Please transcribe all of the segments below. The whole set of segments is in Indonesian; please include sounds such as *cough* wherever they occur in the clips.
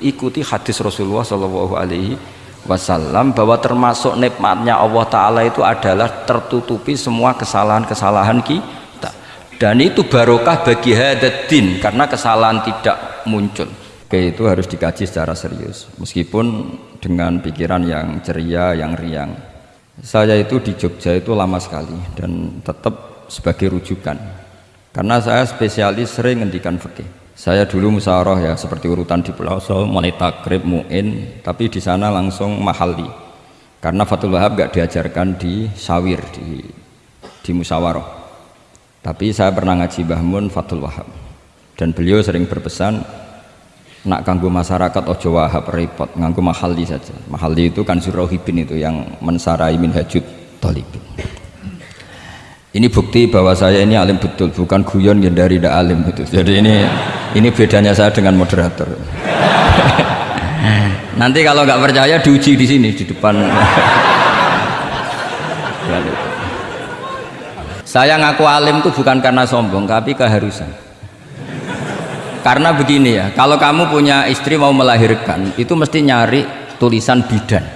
ikuti hadis Rasulullah Shallallahu Alaihi Wasallam bahwa termasuk nikmatnya Allah Taala itu adalah tertutupi semua kesalahan-kesalahan kita. Dan itu barokah bagi hadatin karena kesalahan tidak muncul. Oke itu harus dikaji secara serius. Meskipun dengan pikiran yang ceria yang riang. Saya itu di Jogja itu lama sekali dan tetap sebagai rujukan. Karena saya spesialis sering ngendikan fikih saya dulu musyawarah ya seperti urutan di Pulau So, mulai takrib, mu'in tapi di sana langsung mahali karena Fatul Wahab gak diajarkan di sawir di, di musyawarah. Tapi saya pernah ngaji Bahmun Fatul Wahab. Dan beliau sering berpesan nak kanggo masyarakat ojo wahab repot nganggo mahali saja. Mahali itu kan surahibin itu yang mensarai minhajud talibin ini bukti bahwa saya ini alim betul bukan guyon yang dari tidak alim itu jadi ini ini bedanya saya dengan moderator. *laughs* Nanti kalau nggak percaya diuji di sini di depan. *laughs* Saya ngaku alim itu bukan karena sombong tapi keharusan. Karena begini ya kalau kamu punya istri mau melahirkan itu mesti nyari tulisan bidan.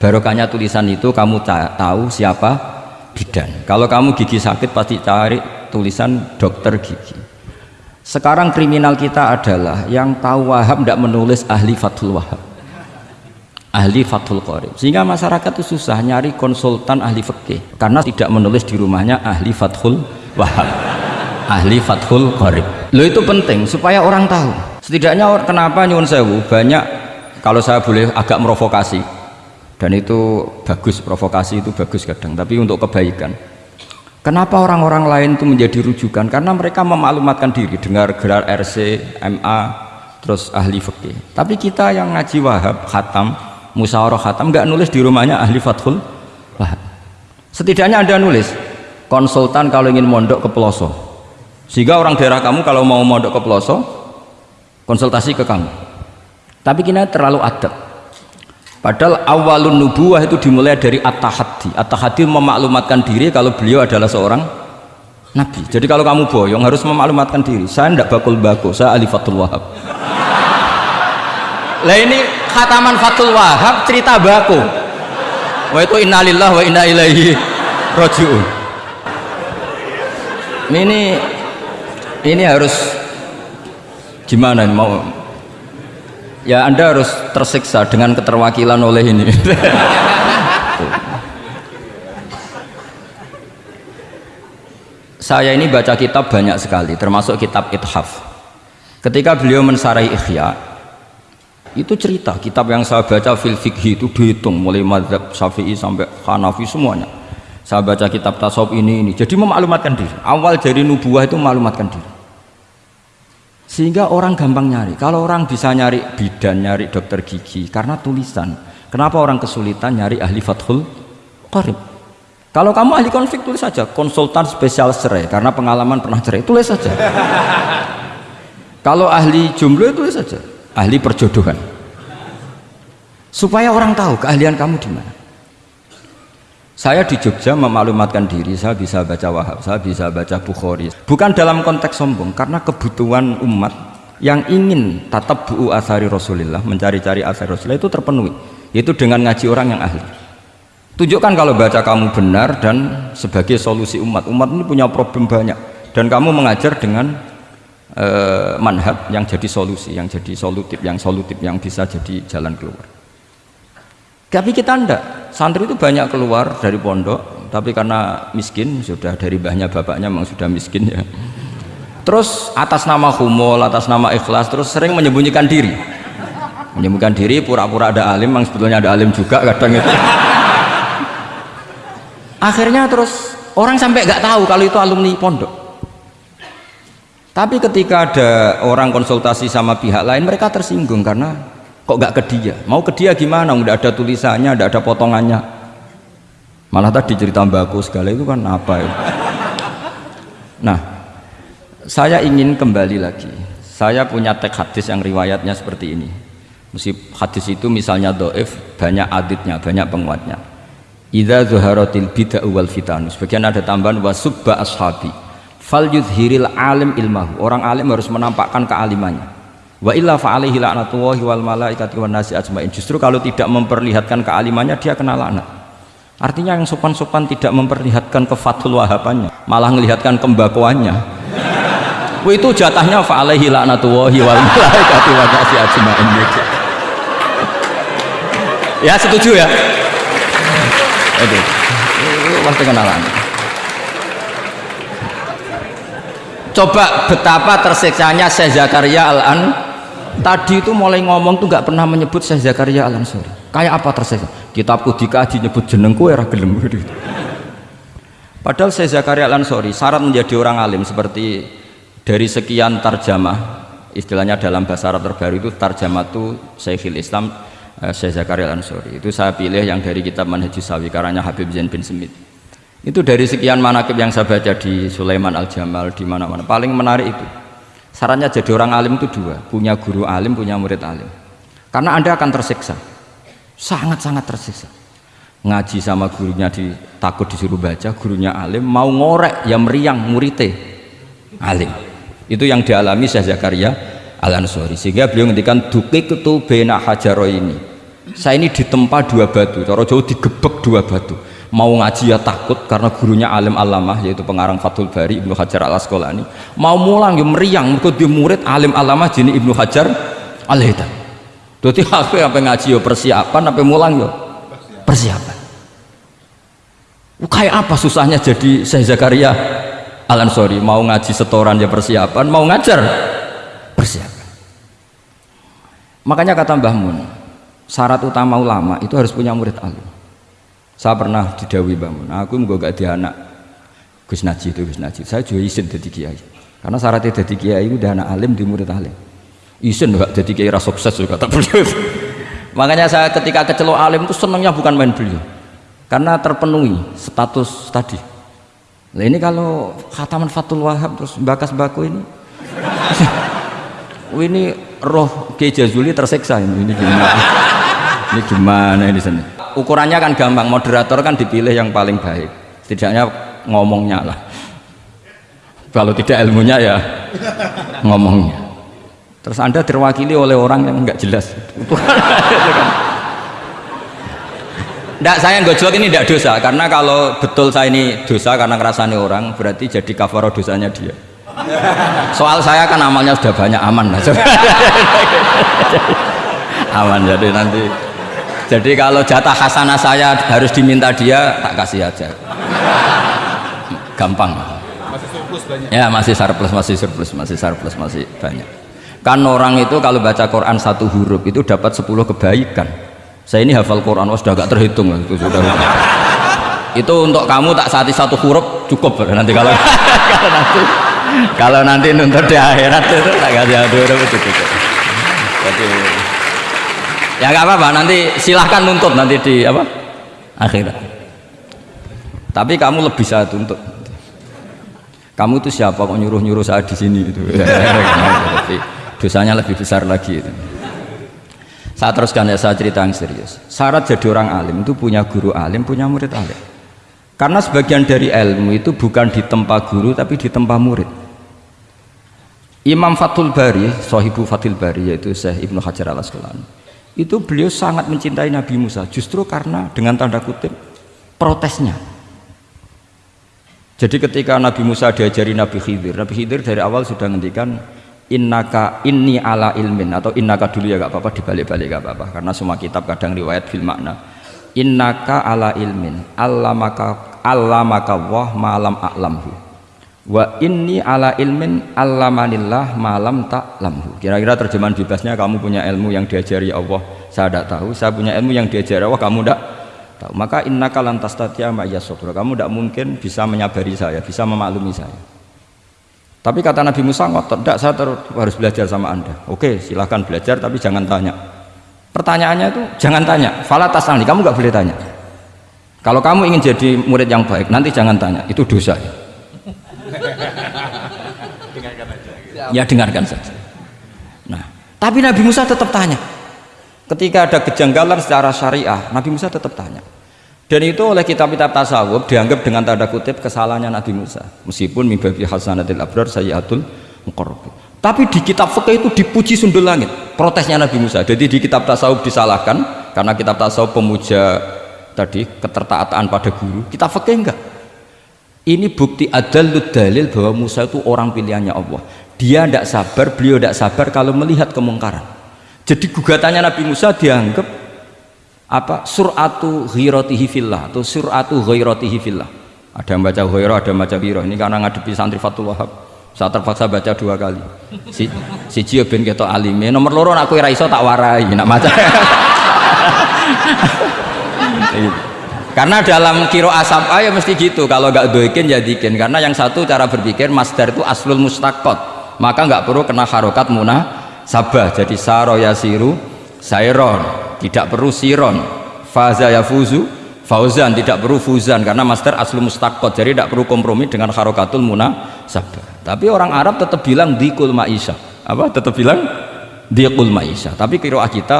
Barokahnya tulisan itu kamu tahu siapa bidan kalau kamu gigi sakit pasti cari tulisan dokter gigi. Sekarang kriminal kita adalah yang tahu wahab tidak menulis ahli fathul wahab. Ahli fathul qorib sehingga masyarakat itu susah nyari konsultan ahli fikih. Karena tidak menulis di rumahnya ahli fathul wahab. Ahli fathul qorib lo itu penting supaya orang tahu. Setidaknya kenapa nyuwun sewu? Banyak kalau saya boleh agak merovokasi dan itu bagus provokasi itu bagus kadang. Tapi untuk kebaikan. Kenapa orang-orang lain itu menjadi rujukan? Karena mereka memaklumatkan diri. Dengar gelar RC, MA terus ahli fikih. Tapi kita yang ngaji wahab khatam musyawarah khatam nggak nulis di rumahnya ahli fathul wahab. Setidaknya anda nulis konsultan kalau ingin mondok ke peloso sehingga orang daerah kamu kalau mau mondok ke peloso konsultasi ke kamu. Tapi kita terlalu adab Padahal awalun nubuah itu dimulai dari at-tahaddi. At-tahaddi memaklumatkan diri kalau beliau adalah seorang nabi. Jadi kalau kamu boyong harus memaklumatkan diri. Saya tidak bakul bako, saya Ali Fatul Wahab. *laughs* Lah ini khataman Fatul Wahab cerita bako. Wah itu innalillah wa inna ilaihi rojiun. Ini ini harus gimana mau ya anda harus tersiksa dengan keterwakilan oleh ini. Saya ini baca kitab banyak sekali termasuk kitab ithaf. Ketika beliau mensarai ikhya itu cerita kitab yang saya baca fil fikhi itu dihitung mulai madhab syafi'i sampai hanafi semuanya. Saya baca kitab tasawuf ini ini. Jadi memaklumatkan diri. Awal dari nubuah itu memaklumatkan diri sehingga orang gampang nyari. Kalau orang bisa nyari bidan nyari dokter gigi karena tulisan. Kenapa orang kesulitan nyari ahli fathul qarib? Kalau kamu ahli konflik tulis saja. Konsultan spesial cerai karena pengalaman pernah cerai tulis saja. Kalau ahli jumlah tulis saja. Ahli perjodohan. Supaya orang tahu keahlian kamu di mana saya di Jogja memaklumatkan diri saya bisa baca Wahab saya bisa baca Bukhari. Bukan dalam konteks sombong karena kebutuhan umat yang ingin tatap bu'u asari Rasulullah mencari-cari asari Rasulullah itu terpenuhi. Yaitu dengan ngaji orang yang ahli. Tunjukkan kalau baca kamu benar dan sebagai solusi umat. Umat ini punya problem banyak. Dan kamu mengajar dengan uh, manhaj yang jadi solusi yang jadi solutif yang solutif yang bisa jadi jalan keluar tapi kita ndak. Santri itu banyak keluar dari pondok tapi karena miskin sudah dari bahnya bapaknya memang sudah miskin ya. Terus atas nama humol atas nama ikhlas terus sering menyembunyikan diri. Menyembunyikan diri pura-pura ada alim memang sebetulnya ada alim juga kadang itu. Akhirnya terus orang sampai nggak tahu kalau itu alumni pondok. Tapi ketika ada orang konsultasi sama pihak lain mereka tersinggung karena kok gak ke dia? Mau ke dia gimana? Udah ada tulisannya udah ada potongannya. Malah tadi cerita bagus segala itu kan apa ya? Nah saya ingin kembali lagi. Saya punya teks hadis yang riwayatnya seperti ini. Mesti hadis itu misalnya doif banyak aditnya banyak penguatnya. Idza zuharatil bid'ah wal fitan. Sebagian ada tambahan wasubba ashabi. Fal yudhiril alim ilmahu. Orang alim harus menampakkan kealimannya wa illa fa'alaihi la'natullahi wal malaikati wan nasi ajmain. Justru kalau tidak memperlihatkan kealimannya dia kena laknat. Artinya yang sopan-sopan tidak memperlihatkan kefatul wahabannya malah melihatkan kembakuannya. Itu jatahnya fa'alaihi la'natullahi wal malaikati wan nasi ajmain. Ya setuju ya? Itu pasti kenalan coba betapa tersiksanya Syekh Zakaria Al-An tadi itu mulai ngomong tuh nggak pernah menyebut Syekh Zakaria Al Ansori kayak apa tersiksa kitabku dikaji nyebut jenengku era gelem. Gitu. padahal Syekh Zakaria Al Ansori syarat menjadi orang alim seperti dari sekian tarjamah istilahnya dalam bahasa Arab terbaru itu tarjamah itu Syekhul Islam eh, Syekh Zakaria Al Ansori itu saya pilih yang dari kitab Manhajus Sawi karanya Habib Zain bin Smith itu dari sekian manakib yang saya baca di Sulaiman Al-Jamal di mana-mana. Paling menarik itu syaratnya jadi orang alim itu dua punya guru alim, punya murid alim. Karena anda akan tersiksa sangat-sangat tersiksa. Ngaji sama gurunya di, takut disuruh baca gurunya alim mau ngorek yang meriang muridnya alim. Itu yang dialami Syekh Zakaria Al-Ansori. Sehingga beliau ngendikan dukik itu bena hajaro ini saya ini ditempa dua batu cara jauh digebek dua batu mau ngaji ya takut karena gurunya alim alamah yaitu pengarang Fathul Bari Ibnu Hajar al Asqalani mau mulang ya meriang mereka dia murid alim alamah jadi Ibnu Hajar al Hitam jadi apa yang ngaji ya persiapan apa mulang ya? Persiapan. Kayak apa susahnya jadi Syekh Zakaria al Ansori mau ngaji setoran ya persiapan mau ngajar persiapan. Makanya kata Mbah Mun syarat utama ulama itu harus punya murid alim saya pernah didawi bangun aku mau gak di anak Gus Naji itu Gus Naji saya juga izin jadi kiai. Karena syaratnya jadi kiai udah anak alim di murid alim. Izin gak jadi kiai rasa sukses juga tak *laughs* makanya saya ketika kecelok alim itu senangnya bukan main beliau. Karena terpenuhi status tadi. Nah ini kalau khataman Fatul Wahab terus bakas baku ini? *laughs* Ini roh Kiai Jazuli tersiksa ini, ini gimana? Ini gimana ini sini ukurannya kan gampang moderator kan dipilih yang paling baik. Tidaknya ngomongnya lah. Kalau tidak ilmunya ya ngomongnya. Terus anda terwakili oleh orang yang nggak jelas. Enggak, saya gojlok ini tidak dosa karena kalau betul saya ini dosa karena ngerasani orang berarti jadi kafaro dosanya dia. Soal saya kan amalnya sudah banyak aman *laughs* aman jadi nanti jadi kalau jatah hasanah saya harus diminta dia tak kasih aja. Gampang. Masih surplus banyak. Ya masih surplus masih surplus masih surplus masih banyak. Kan orang itu kalau baca Quran satu huruf itu dapat 10 kebaikan. Saya ini hafal Quran oh, sudah gak terhitung itu sudah. Itu untuk kamu tak saati satu huruf cukup. Nanti kalau kalau nanti kalau nanti nuntut di akhirat itu tak kasih satu huruf itu cukup. Jadi ya nggak apa-apa. Nanti silahkan nuntut nanti di apa? Akhirat. Tapi kamu lebih saya tuntut. Kamu itu siapa kok nyuruh-nyuruh saya di sini *laughs* itu dosanya lebih besar lagi itu. Saya teruskan ya saya cerita yang serius. Syarat jadi orang alim itu punya guru alim punya murid alim. Karena sebagian dari ilmu itu bukan di tempat guru tapi di tempat murid. Imam Fathul Bari, Sohibu Fathul Bari yaitu Syekh Ibnu Hajar al Asqalani itu beliau sangat mencintai Nabi Musa justru karena dengan tanda kutip protesnya. Jadi ketika Nabi Musa diajari Nabi Khidir Nabi Khidir dari awal sudah ngendikan innaka inni ala ilmin atau innaka dulu ya gak apa-apa dibalik-balik gak apa-apa karena semua kitab kadang riwayat fil makna. Innaka ala ilmin allamaka allamaka wah malam a'lamhu wa inni ala ilmin allamanillah malam tak lamhu. Kira-kira terjemahan bebasnya kamu punya ilmu yang diajari Allah. Saya tidak tahu. Saya punya ilmu yang diajari Allah kamu tidak tahu. Maka innaka lantas tatia ma'iyasobra kamu tidak mungkin bisa menyabari saya bisa memaklumi saya. Tapi kata Nabi Musa ngotot. Tidak saya harus belajar sama anda. Oke silahkan belajar tapi jangan tanya. Pertanyaannya itu jangan tanya. Falatas kamu nggak boleh tanya. Kalau kamu ingin jadi murid yang baik nanti jangan tanya. Itu dosa. ya *laughs* ya dengarkan saja. Nah tapi Nabi Musa tetap tanya. Ketika ada kejanggalan secara syariah Nabi Musa tetap tanya. Dan itu oleh kitab-kitab tasawuf dianggap dengan tanda kutip kesalahannya Nabi Musa. Meskipun mimbabi hasanatil abrar sayyatul muqarrab tapi di kitab fikih itu dipuji sundul langit protesnya Nabi Musa. Jadi di kitab tasawuf disalahkan karena kitab tasawuf pemuja tadi ketertaatan pada guru. Kita fikih enggak ini bukti adal dalil bahwa Musa itu orang pilihannya Allah. Dia tidak sabar beliau tidak sabar kalau melihat kemungkaran. Jadi gugatannya Nabi Musa dianggap apa? Suratu ghiratihi fillah atau suratu ghiratihi fillah. Ada yang baca ghairah ada yang baca ghirah ini karena ngadepi santri Fatul Wahab saya terpaksa baca dua kali. Si si Cio ben ketok alime. Nomor loro aku ora iso tak warai nak maca *laughs* karena dalam kiro asap ya mesti gitu. Kalau nggak doikin ya karena yang satu cara berpikir masdar itu aslul mustakot maka nggak perlu kena harokat munah sabah. Jadi saro yasiru sairon. Tidak perlu siron. Faza yafuzu fauzan. Tidak perlu fuzan. Karena master aslul mustakot jadi tidak perlu kompromi dengan harokatul munah sabah. Tapi orang Arab tetap bilang dikul maisha. Apa? Tetap bilang dikul maisha. Tapi kiroah kita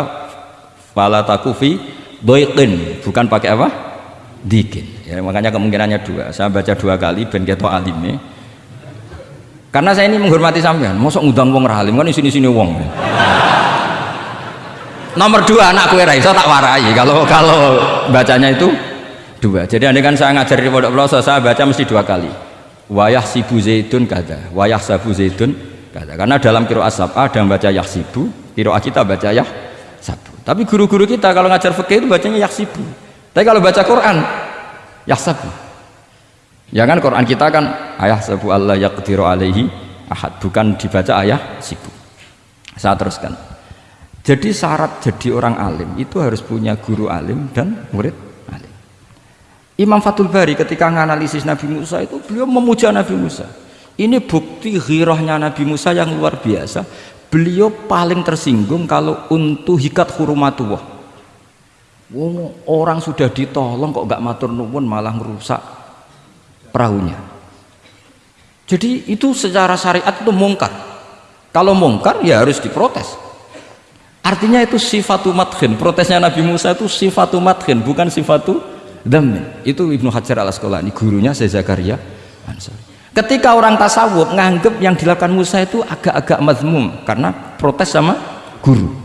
fala takufi doikin. Bukan pakai apa dikin ya, makanya kemungkinannya dua. Saya baca dua kali ben keto alimnya karena saya ini menghormati sampean. Mosok ngundang wong ralim kan sini sini wong. Nomor dua anak kue raiso tak warai. Kalau kalau bacanya itu dua. Jadi andai kan saya ngajar di pondok pelosok saya baca mesti dua kali. Wayah sibu zaitun kata wayah sabu zaitun kata karena dalam kiro asap ada yang baca yah sibu kiro kita baca yah sabu. Tapi guru-guru kita kalau ngajar fikih itu bacanya yah sibu tapi kalau baca Quran yah sabu ya kan Quran kita kan ayah sabu Allah yaqdiru alaihi ahad. Bukan dibaca ayah sibu saya teruskan. Jadi syarat jadi orang alim itu harus punya guru alim dan murid Imam Fatul Bari ketika menganalisis Nabi Musa itu beliau memuja Nabi Musa. Ini bukti ghirahnya Nabi Musa yang luar biasa. Beliau paling tersinggung kalau untuk hikat hurumatullah oh, orang sudah ditolong kok gak matur nuwun malah merusak perahunya jadi itu secara syariat itu mungkar kalau mungkar ya harus diprotes artinya itu sifatu madhin protesnya Nabi Musa itu sifatu madhin bukan sifatu Dhamin. Itu Ibnu Hajar al Asqalani, gurunya Syekh Zakaria Ansari. Ketika orang tasawuf nganggep yang dilakukan Musa itu agak-agak mazmum karena protes sama guru.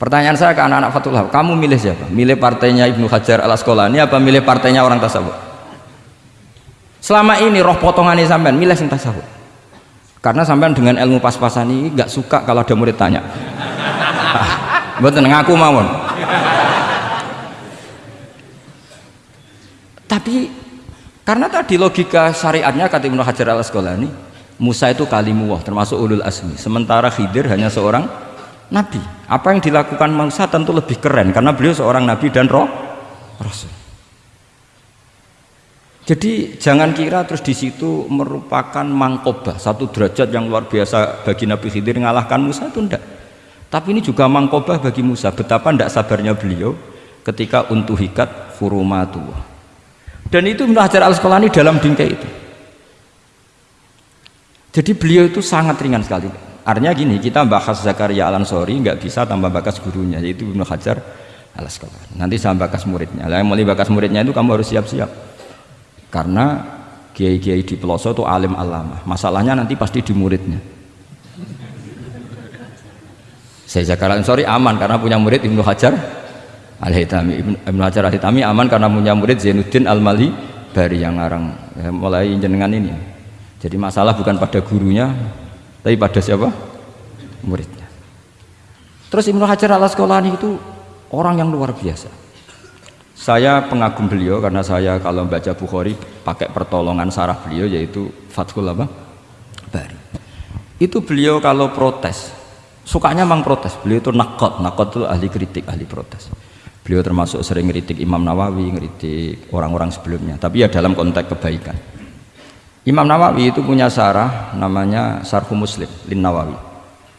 Pertanyaan saya ke anak-anak Fatullah, kamu milih siapa? Milih partainya Ibnu Hajar al Asqalani apa milih partainya orang tasawuf? Selama ini roh potongan ini sampean milih yang tasawuf. Karena sampean dengan ilmu pas-pasan ini nggak suka kalau ada murid tanya. *laughs* Betul ngaku mawon. tapi karena tadi logika syariatnya kata Ibnu Hajar al Asqalani Musa itu kalimuwah termasuk ulul asmi sementara Khidir hanya seorang nabi. Apa yang dilakukan Musa tentu lebih keren karena beliau seorang nabi dan roh rasul. Jadi jangan kira terus di situ merupakan mangkobah satu derajat yang luar biasa bagi Nabi Khidir mengalahkan Musa itu enggak tapi ini juga mangkobah bagi Musa. Betapa tidak sabarnya beliau ketika untuk hikat furumatuwah dan itu Ibnu Hajar al Asqalani dalam bingkai itu. Jadi beliau itu sangat ringan sekali artinya gini kita bahas Zakaria al Ansori nggak bisa tambah bakas gurunya yaitu Ibnu Hajar al Asqalani nanti saya bakas muridnya. Lah mulai bakas muridnya itu kamu harus siap-siap. Karena kiai-kiai di pelosok itu alim alama masalahnya nanti pasti di muridnya. Saya Zakaria al Ansori aman karena punya murid Ibnu Hajar Al-Hitami Ibnu Hajar Al-Hitami aman karena punya murid Zainuddin Al-Mali Bari yang ngarang ya, mulai jenengan ini. Jadi masalah bukan pada gurunya tapi pada siapa? Muridnya. Terus Ibnu Hajar Al-Asqalani itu orang yang luar biasa. Saya pengagum beliau karena saya kalau baca Bukhari pakai pertolongan sarah beliau yaitu Fathul apa? Bari. Itu beliau kalau protes sukanya memang protes. Beliau itu nakot. Nakot itu ahli kritik ahli protes. Beliau termasuk sering ngeritik Imam Nawawi ngeritik orang-orang sebelumnya. Tapi ya dalam konteks kebaikan Imam Nawawi itu punya sarah namanya Sarhu Muslim Lin Nawawi.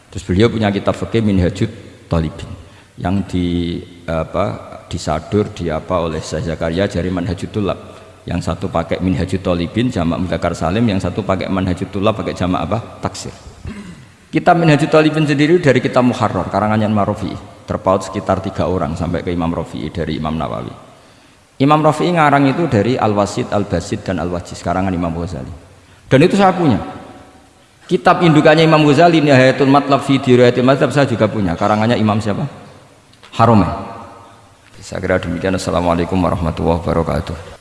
Terus beliau punya kitab fikih Minhajud Talibin yang di apa disadur di apa oleh Syekh Zakaria dari Manhajut Tulab yang satu pakai Minhajud Talibin jamak Mudakar Salim yang satu pakai Manhajut Tulab pakai jamak apa? Taksir. Kitab Minhajud Talibin sendiri dari kitab Muharrar karangannya Marofi terpaut sekitar tiga orang sampai ke Imam Rafi'i dari Imam Nawawi Imam Rafi'i ngarang itu dari Al-Wasid, Al-Basid, dan Al-Wajiz karangan Imam Ghazali. Dan itu saya punya. Kitab indukannya Imam Ghazali Nihayatul Matlab fi Dirayatul Mazhab saya juga punya. Karangannya Imam siapa? Haromen saya kira demikian. Assalamualaikum warahmatullahi wabarakatuh